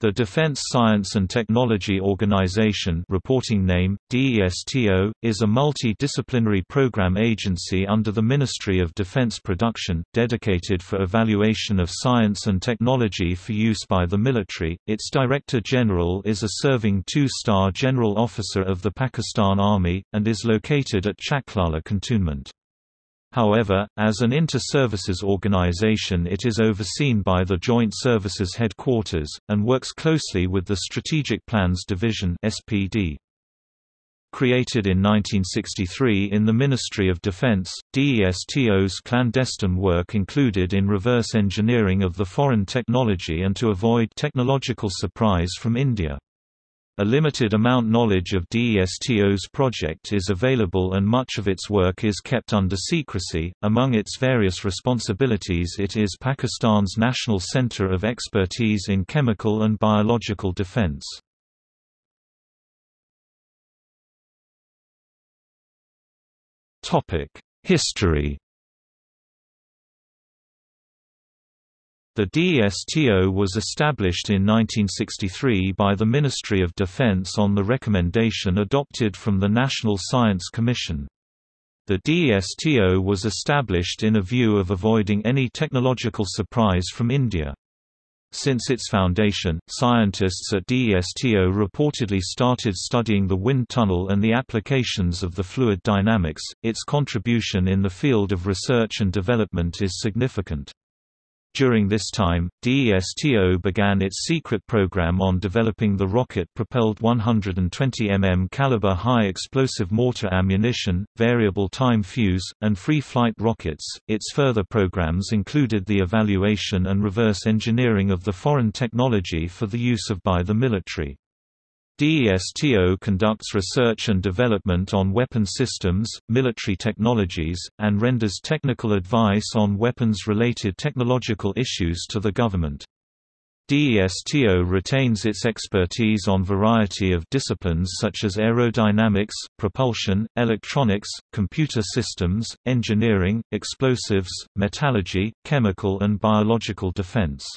The Defense Science and Technology Organization reporting name, DESTO, is a multi-disciplinary program agency under the Ministry of Defense Production, dedicated for evaluation of science and technology for use by the military. Its Director General is a serving two-star General Officer of the Pakistan Army, and is located at Chaklala Cantonment. However, as an inter-services organization it is overseen by the Joint Services Headquarters, and works closely with the Strategic Plans Division SPD. Created in 1963 in the Ministry of Defense, DESTO's clandestine work included in reverse engineering of the foreign technology and to avoid technological surprise from India. A limited amount knowledge of DESTO's project is available and much of its work is kept under secrecy. Among its various responsibilities, it is Pakistan's National Center of Expertise in Chemical and Biological Defense. Topic: History The DSTO was established in 1963 by the Ministry of Defense on the recommendation adopted from the National Science Commission. The DSTO was established in a view of avoiding any technological surprise from India. Since its foundation, scientists at DSTO reportedly started studying the wind tunnel and the applications of the fluid dynamics. Its contribution in the field of research and development is significant. During this time, DESTO began its secret program on developing the rocket-propelled 120 mm caliber high-explosive mortar ammunition, variable time fuse, and free-flight rockets. Its further programs included the evaluation and reverse engineering of the foreign technology for the use of by the military. DESTO conducts research and development on weapon systems, military technologies, and renders technical advice on weapons-related technological issues to the government. DESTO retains its expertise on variety of disciplines such as aerodynamics, propulsion, electronics, computer systems, engineering, explosives, metallurgy, chemical and biological defense.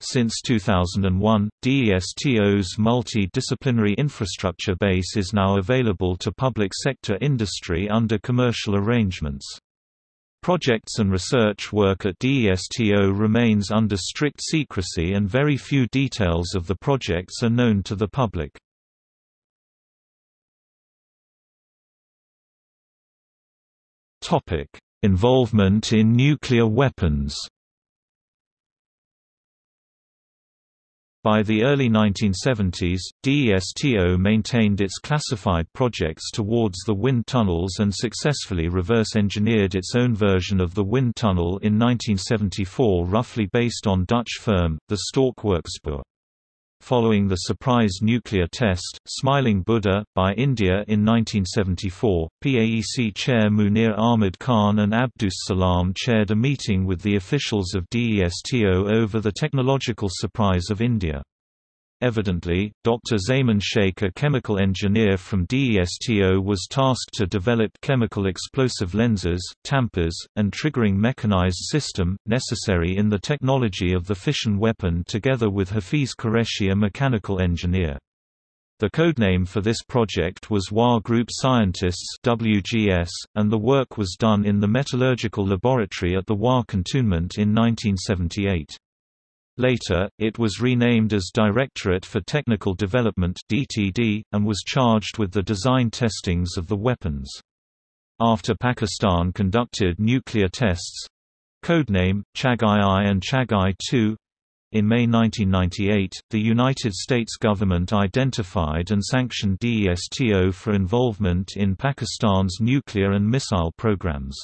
Since 2001, DESTO's multi-disciplinary infrastructure base is now available to public sector industry under commercial arrangements. Projects and research work at DESTO remains under strict secrecy and very few details of the projects are known to the public. Involvement in nuclear weapons By the early 1970s, DESTO maintained its classified projects towards the wind tunnels and successfully reverse-engineered its own version of the wind tunnel in 1974 roughly based on Dutch firm, the Stork Werkspoor. Following the surprise nuclear test, Smiling Buddha, by India in 1974, PAEC Chair Munir Ahmad Khan and Abdus Salam chaired a meeting with the officials of DESTO over the technological surprise of India. Evidently, Dr. Zaman Sheikh a chemical engineer from DESTO was tasked to develop chemical explosive lenses, tampers, and triggering mechanized system, necessary in the technology of the fission weapon together with Hafiz Qureshi a mechanical engineer. The codename for this project was Wah Group Scientists WGS, and the work was done in the metallurgical laboratory at the Wah Cantonment in 1978. Later, it was renamed as Directorate for Technical Development (DTD) and was charged with the design testings of the weapons. After Pakistan conducted nuclear tests, codename Chagai-I and Chagai-II, in May 1998, the United States government identified and sanctioned DESTO for involvement in Pakistan's nuclear and missile programs.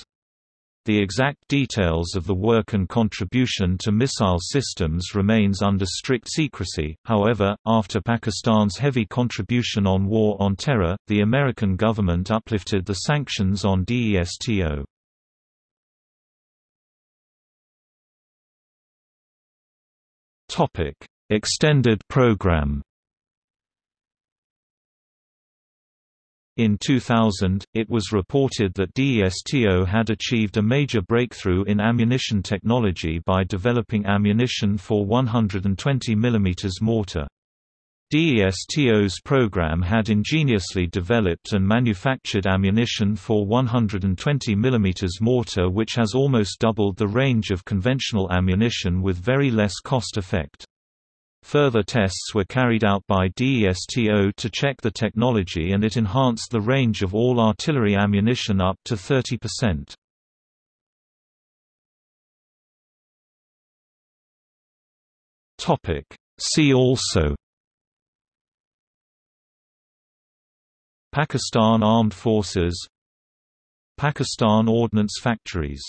The exact details of the work and contribution to missile systems remains under strict secrecy, however, after Pakistan's heavy contribution on war on terror, the American government uplifted the sanctions on DESTO. Extended program In 2000, it was reported that DESTO had achieved a major breakthrough in ammunition technology by developing ammunition for 120 mm mortar. DESTO's program had ingeniously developed and manufactured ammunition for 120 mm mortar which has almost doubled the range of conventional ammunition with very less cost effect. Further tests were carried out by DESTO to check the technology and it enhanced the range of all artillery ammunition up to 30%. See also. Pakistan Armed Forces. Pakistan Ordnance Factories